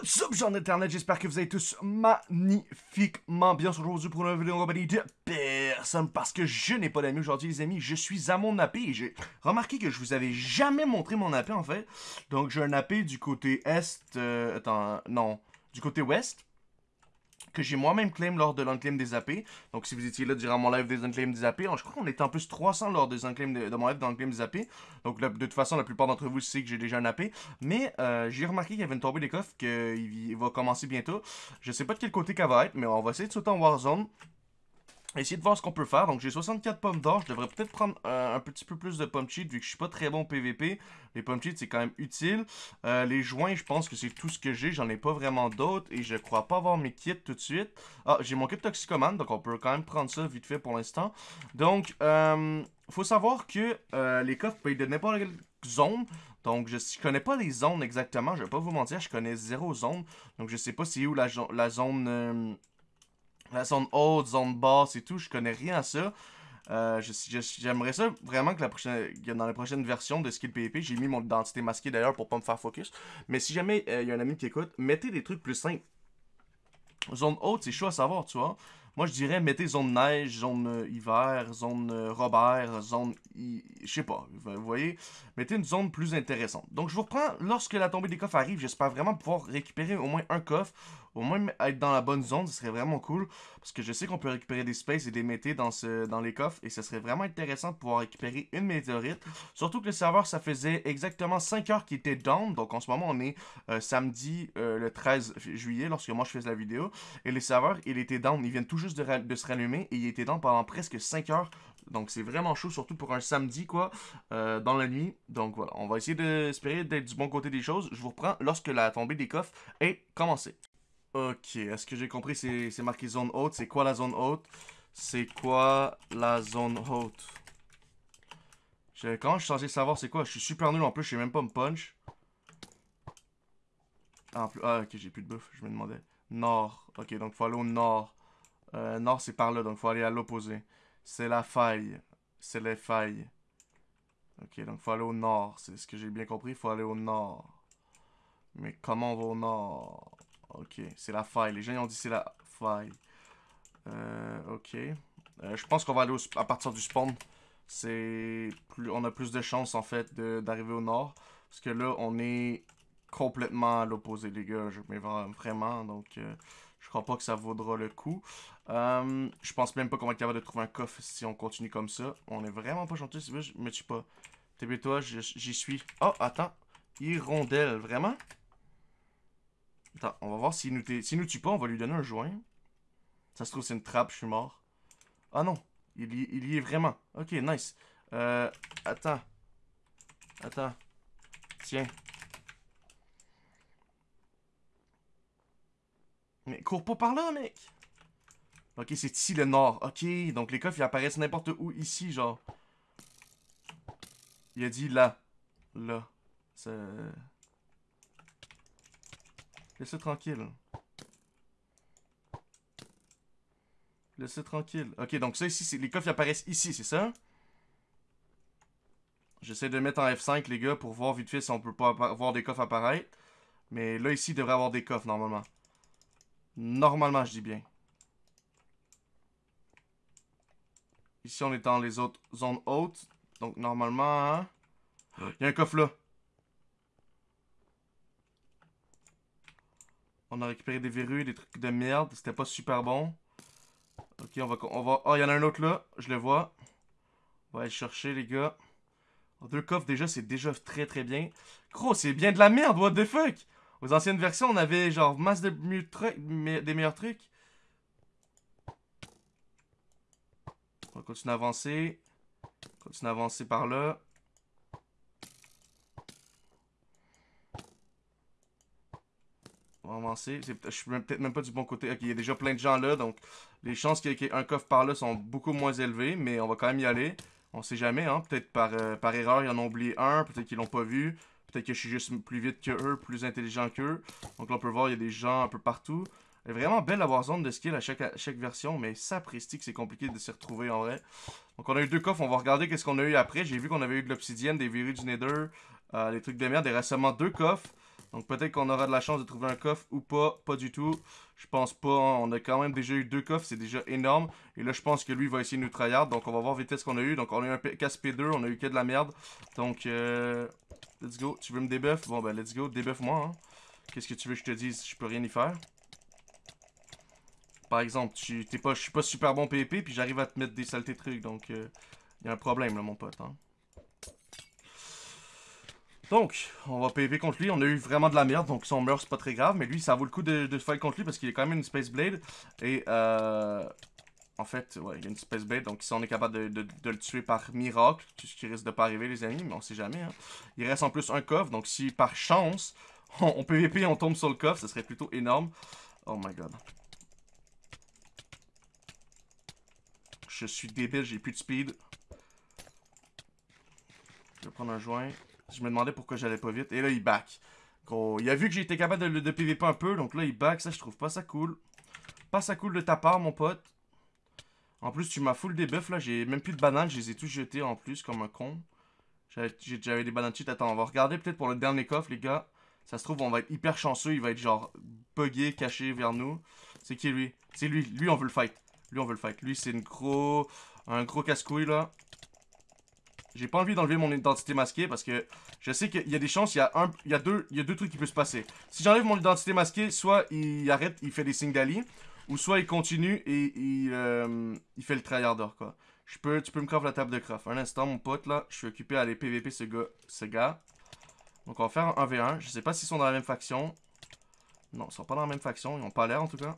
What's up, gens d'internet, j'espère que vous allez tous magnifiquement bien. Aujourd'hui pour une vidéo en compagnie de personne parce que je n'ai pas d'amis aujourd'hui les amis, je suis à mon AP et j'ai remarqué que je vous avais jamais montré mon AP en fait, donc j'ai un AP du côté est, euh, attends, non, du côté ouest, que j'ai moi-même claim lors de l'unclaim des AP. Donc si vous étiez là durant mon live des unclaim des AP, je crois qu'on était en plus 300 lors des de, de mon live dans l'unclaim des AP. Donc de toute façon, la plupart d'entre vous savez que j'ai déjà un AP. Mais euh, j'ai remarqué qu'il y avait une tombée des coffres qu'il va commencer bientôt. Je sais pas de quel côté qu'elle va être, mais on va essayer de sauter en Warzone essayer de voir ce qu'on peut faire. Donc j'ai 64 pommes d'or. Je devrais peut-être prendre euh, un petit peu plus de pommes cheat vu que je suis pas très bon PVP. Les pommes cheat c'est quand même utile. Euh, les joints je pense que c'est tout ce que j'ai. J'en ai pas vraiment d'autres et je crois pas avoir mes kits tout de suite. Ah j'ai mon kit toxicomane donc on peut quand même prendre ça vite fait pour l'instant. Donc euh, faut savoir que euh, les coffres être de n'importe quelle zone. Donc, je, je connais pas les zones exactement. Je vais pas vous mentir, je connais zéro zone. Donc, je sais pas c'est où la, la zone la zone haute, zone basse et tout, je connais rien à ça. Euh, J'aimerais ça vraiment que la prochaine, dans la prochaine version de Skill PvP, j'ai mis mon identité masquée d'ailleurs pour pas me faire focus. Mais si jamais il euh, y a un ami qui écoute, mettez des trucs plus simples. Zone haute, c'est chaud à savoir, tu vois. Moi, je dirais, mettez zone neige, zone euh, hiver, zone Robert, zone... Je sais pas, vous voyez? Mettez une zone plus intéressante. Donc, je vous reprends, lorsque la tombée des coffres arrive, j'espère vraiment pouvoir récupérer au moins un coffre, au moins être dans la bonne zone, ce serait vraiment cool. Parce que je sais qu'on peut récupérer des spaces et des métés dans, les coffres, et ce serait vraiment intéressant de pouvoir récupérer une météorite. Surtout que le serveur, ça faisait exactement 5 heures qu'il était down, donc en ce moment, on est euh, samedi le 13 juillet, lorsque moi je fais la vidéo, et les serveurs, il était down, ils viennent tout juste de, se rallumer et il était dans pendant presque 5 heures. Donc c'est vraiment chaud, surtout pour un samedi, quoi, euh, dans la nuit. Donc voilà, on va essayer d'espérer d'être du bon côté des choses. Je vous reprends lorsque la tombée des coffres est commencée. Ok, est-ce que j'ai compris, c'est marqué zone haute. C'est quoi la zone haute? C'est quoi la zone haute? Quand je suis censé savoir c'est quoi? Je suis super nul en plus, je sais même pas me punch. Ah, plus... ah ok, j'ai plus de bouffe, je me demandais. Nord, ok, donc faut aller au nord. Euh, nord, c'est par là, donc faut aller à l'opposé. C'est la faille. C'est les failles. Ok, donc faut aller au nord. C'est ce que j'ai bien compris. Faut aller au nord. Mais comment on va au nord? Ok, c'est la faille. Les gens ont dit c'est la faille. Euh, ok. Euh, je pense qu'on va aller à partir du spawn. C'est plus, on a plus de chances en fait d'arriver au nord. Parce que là, on est complètement à l'opposé, les gars. Je mets vraiment, donc... Euh, je crois pas que ça vaudra le coup. Je pense même pas qu'on va être capable de trouver un coffre si on continue comme ça. On est vraiment pas gentil. Si je me tue pas. TB-toi, j'y suis. Oh, attends. Hirondelle, vraiment? Attends, on va voir s'il nous, nous tue pas, on va lui donner un joint. Ça se trouve, c'est une trappe, je suis mort. Ah non, il y, est vraiment. Ok, nice. Euh, attends. Attends. Tiens, Mais cours pas par là, mec! Ok, c'est ici le nord. Ok, donc les coffres, ils apparaissent n'importe où ici, genre. Il a dit là. Là. C'est... Laissez tranquille. Laissez tranquille. Ok, donc ça ici, les coffres apparaissent ici, c'est ça? J'essaie de mettre en F5, les gars, pour voir vite fait si on peut pas voir des coffres apparaître. Mais là, ici, il devrait avoir des coffres, normalement. Normalement, je dis bien. Ici, on est dans les autres zones hautes. Donc, normalement... Hein? Y a un coffre là. On a récupéré des verrues, des trucs de merde. C'était pas super bon. Ok, on va... On va... Oh, il y en a un autre là. Je le vois. On va aller chercher, les gars. Deux coffres, déjà, c'est déjà très, très bien. Gros, c'est bien de la merde, what the fuck? Aux anciennes versions, on avait genre masse de meilleurs trucs. On va continuer à avancer. Continuer à avancer par là. Avancer. Je suis peut-être même pas du bon côté. Ok, il y a déjà plein de gens là, donc les chances qu'il y ait un coffre par là sont beaucoup moins élevées, mais on va quand même y aller. On sait jamais, hein. Peut-être par, euh, par erreur, ils en ont oublié un, peut-être qu'ils l'ont pas vu. Peut-être que je suis juste plus vite que eux, plus intelligent qu'eux. Donc là, on peut voir, il y a des gens un peu partout. Elle est vraiment belle la zone de skill à chaque, chaque version, mais ça que c'est compliqué de s'y retrouver en vrai. Donc on a eu deux coffres, on va regarder qu'est-ce qu'on a eu après. J'ai vu qu'on avait eu de l'obsidienne, des verrues du nether, euh, des trucs de merde. Reste seulement deux coffres. Donc peut-être qu'on aura de la chance de trouver un coffre ou pas. Pas du tout. Je pense pas. Hein. On a quand même déjà eu deux coffres. C'est déjà énorme. Et là, je pense que lui va essayer de nous tryhard. Donc on va voir vite ce qu'on a eu. Donc on a eu un casse P2. On a eu que de la merde. Donc, euh, let's go. Tu veux me débuff? Bon, ben let's go. Débuff-moi. Hein. Qu'est-ce que tu veux que je te dise? Je peux rien y faire. Par exemple, tu, t'es pas, je suis pas super bon PvP, puis j'arrive à te mettre des saletés trucs, donc il euh, y a un problème là, mon pote. Hein. Donc, on va PvP contre lui. On a eu vraiment de la merde, donc si on meurt, c'est pas très grave. Mais lui, ça vaut le coup de, fight contre lui parce qu'il est quand même une Space Blade. Et, euh, en fait, ouais, il y a une Space Blade. Donc, si on est capable de, le tuer par miracle, ce qui risque de pas arriver, les amis, mais on sait jamais. Hein. Il reste en plus un coffre. Donc, si par chance, on, on PvP on tombe sur le coffre, ce serait plutôt énorme. Oh my god. Je suis débile, j'ai plus de speed. Je vais prendre un joint. Je me demandais pourquoi j'allais pas vite. Et là, il back. Il a vu que j'étais capable de, de PVP un peu. Donc là, il back. Ça, je trouve pas ça cool. Pas ça cool de ta part, mon pote. En plus, tu m'as full debuff, là. J'ai même plus de bananes. Je les ai tous jetés en plus, comme un con. J'avais des bananes cheat. Attends, on va regarder peut-être pour le dernier coffre, les gars. Ça se trouve, on va être hyper chanceux. Il va être genre buggé, caché vers nous. C'est qui, lui? C'est lui. Lui, on veut le fight. Lui, on veut le fight. Lui, c'est une gros... un gros casse-couille, là. J'ai pas envie d'enlever mon identité masquée parce que je sais qu'il y a des chances, il y a, un, il y a, deux, il y a deux trucs qui peuvent se passer. Si j'enlève mon identité masquée, soit il arrête, il fait des signes d'ali, ou soit il continue et il, euh, fait le tryharder, quoi. Peux, tu peux me craft la table de craft. Un instant, mon pote, là, je suis occupé à aller PVP ce gars. Ce gars. Donc, on va faire un 1v1. Je sais pas s'ils sont dans la même faction. Non, ils sont pas dans la même faction. Ils ont pas l'air, en tout cas.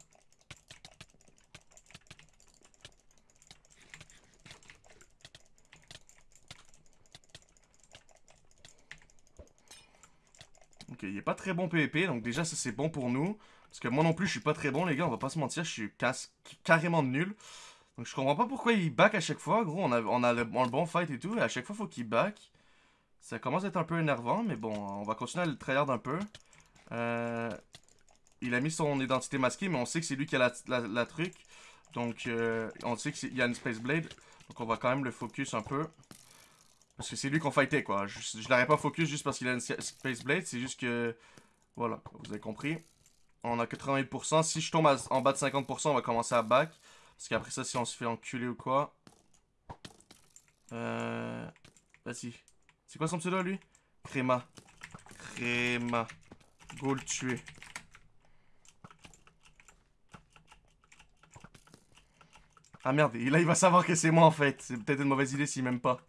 Il est pas très bon PvP, donc déjà ça c'est bon pour nous. Parce que moi non plus je suis pas très bon les gars, on va pas se mentir, je suis carrément nul. Donc je comprends pas pourquoi il back à chaque fois, gros, on a, on a le, bon fight et tout, et à chaque fois faut qu'il back. Ça commence à être un peu énervant, mais bon, on va continuer à le tryhard un peu. Euh, il a mis son identité masquée, mais on sait que c'est lui qui a la, truc. Donc euh, on sait qu'il y a une Space Blade, donc on va quand même le focus un peu. Parce que c'est lui qu'on fightait, quoi. Je, je l'aurais pas focus juste parce qu'il a une Space Blade, c'est juste que... Voilà, vous avez compris. On a 88%. Si je tombe en bas de 50%, on va commencer à back. Parce qu'après ça, si on se fait enculer ou quoi... Euh... Vas-y. C'est quoi son pseudo, lui? Créma. Créma. Go le tuer. Ah merde, et là il va savoir que c'est moi en fait. C'est peut-être une mauvaise idée s'il m'aime pas.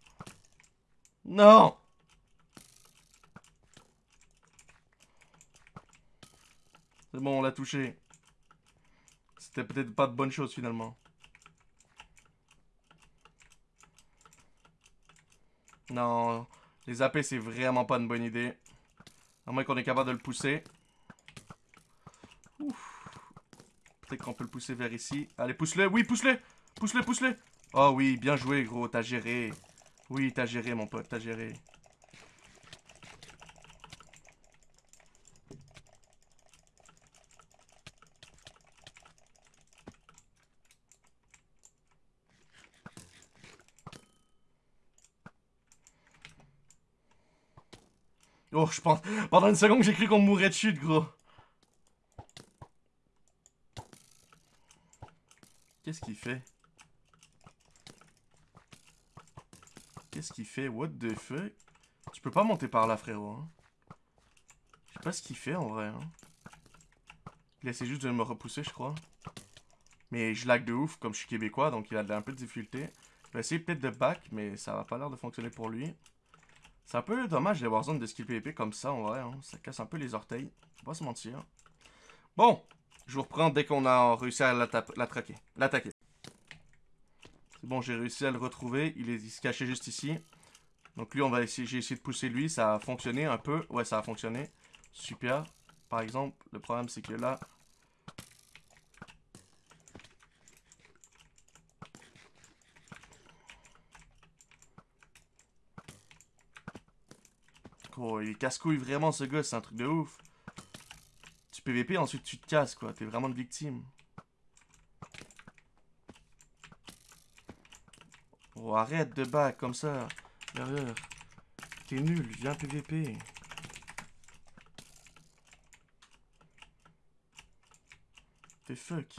Non C'est bon, on l'a touché. C'était peut-être pas de bonne chose finalement. Non, les AP c'est vraiment pas une bonne idée. À moins qu'on est capable de le pousser. Peut-être qu'on peut le pousser vers ici. Allez, pousse-le. Oui, pousse-le. Pousse-le, pousse-le. Oh oui, bien joué, gros. T'as géré. Oui, t'as géré, mon pote, t'as géré. Oh, je pense... Pendant une seconde, j'ai cru qu'on mourrait de chute, gros. Qu'est-ce qu'il fait? Qu'est-ce qu'il fait? What the fuck? Tu peux pas monter par là, frérot. Hein? Je sais pas ce qu'il fait, en vrai. Hein? Il essaie juste de me repousser, je crois. Mais je lag de ouf, comme je suis québécois, donc il a un peu de difficulté. Je vais essayer peut-être de back, mais ça va pas l'air de fonctionner pour lui. C'est un peu dommage d'avoir zone de skill PvP comme ça, en vrai. Hein? Ça casse un peu les orteils. Faut pas se mentir. Bon, je vous reprends dès qu'on a réussi à l'attaquer. L'attaquer. Bon, j'ai réussi à le retrouver. Il, se cachait juste ici. Donc lui, on va essayer, j'ai essayé de pousser lui. Ça a fonctionné un peu. Ouais, ça a fonctionné. Super. Par exemple, le problème, c'est que là... Oh, il casse-couille vraiment, ce gars. C'est un truc de ouf. Tu PVP, ensuite tu te casses, quoi. T'es vraiment une victime. Arrête de back comme ça. Derrière. T'es nul, viens PVP. T'es fuck.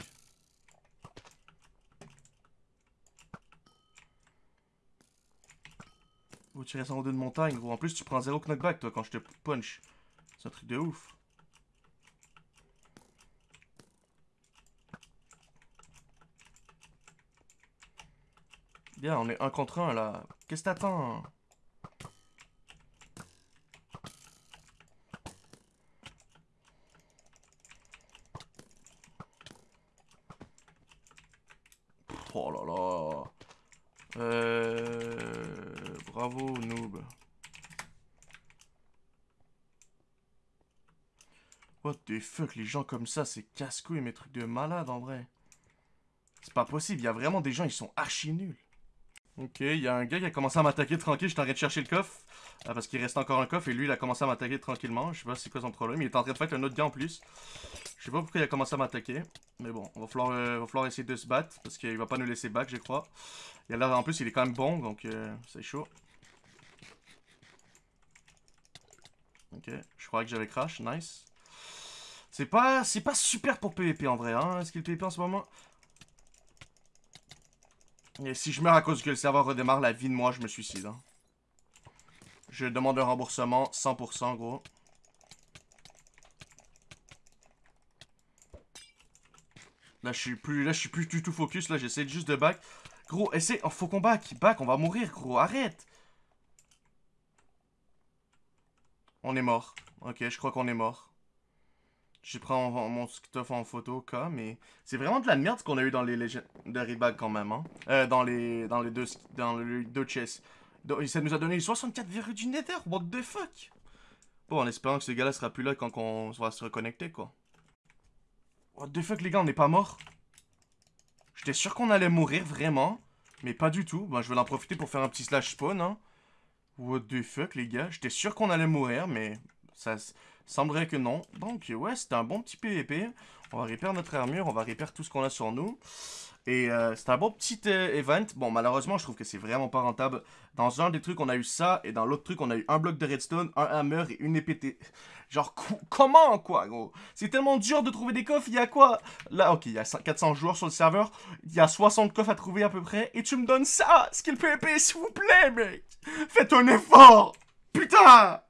Ou tu restes en haut d'une montagne, gros. En plus, tu prends zéro knockback, toi, quand je te punch. C'est un truc de ouf. Bien, on est un contre un, là. Qu'est-ce que t'attends Oh là là. Euh... Bravo, noob. What the fuck, les gens comme ça, c'est casse-couille, mes trucs de malade, en vrai. C'est pas possible, il y a vraiment des gens, ils sont archi nuls. Ok, il y a un gars qui a commencé à m'attaquer tranquille, j'étais en train de chercher le coffre. Ah, parce qu'il reste encore un coffre et lui il a commencé à m'attaquer tranquillement. Je sais pas c'est quoi son problème, il est en train de faire un autre gars en plus. Je sais pas pourquoi il a commencé à m'attaquer. Mais bon, on va falloir, euh, essayer de se battre parce qu'il va pas nous laisser back je crois. Il a l'air en plus il est quand même bon donc euh, c'est chaud. Ok, je croyais que j'avais crash, nice. C'est pas, pas super pour PVP en vrai, hein, ce qu'il PVP en ce moment. Et si je meurs à cause que le serveur redémarre, la vie de moi, je me suicide. Hein. Je demande un remboursement, 100% gros. Là, je suis plus, là, je suis plus du tout focus. Là, j'essaie juste de back. Gros, essaie. Oh, faut qu'on back. Back, on va mourir, gros. Arrête. On est mort. Ok, je crois qu'on est mort. Je prends mon stuff en photo, cas, mais c'est vraiment de la merde ce qu'on a eu dans les Legendary Bags quand même, hein. Euh, dans les, dans les deux, dans les deux chests. ça nous a donné 64 virus du Nether, what the fuck? Bon, en espérant que ce gars-là sera plus là quand on va se reconnecter, quoi. What the fuck, les gars, on n'est pas mort J'étais sûr qu'on allait mourir, vraiment. Mais pas du tout. Bon, je vais en profiter pour faire un petit slash spawn, hein. What the fuck, les gars? J'étais sûr qu'on allait mourir, mais ça, Semblerait que non. Donc, ouais, c'était un bon petit PVP. On va réparer notre armure, on va réparer tout ce qu'on a sur nous. Et euh, c'est un bon petit euh, event. Bon, malheureusement, je trouve que c'est vraiment pas rentable. Dans un des trucs, on a eu ça. Et dans l'autre truc, on a eu un bloc de redstone, un hammer et une épée. Genre, comment, quoi, gros? C'est tellement dur de trouver des coffres. Il y a quoi? Là, ok, il y a 400 joueurs sur le serveur. Il y a 60 coffres à trouver à peu près. Et tu me donnes ça Skill PVP, s'il vous plaît, mec Faites un effort Putain